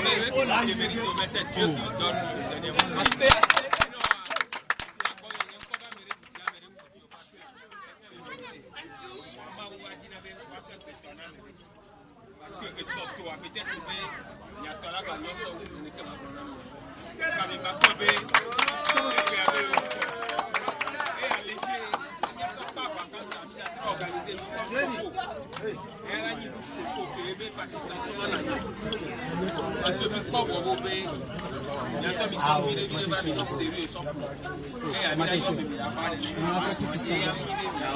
mérite, mais c'est Dieu qui. Parce que surtout, peut-être que il y a il a pas Quand il va Parce que semen kobwa gobe, yasa mi son mire mire ba mi non serye son pou. E, a mi nan yon mimi apade, e, a mi mire mire.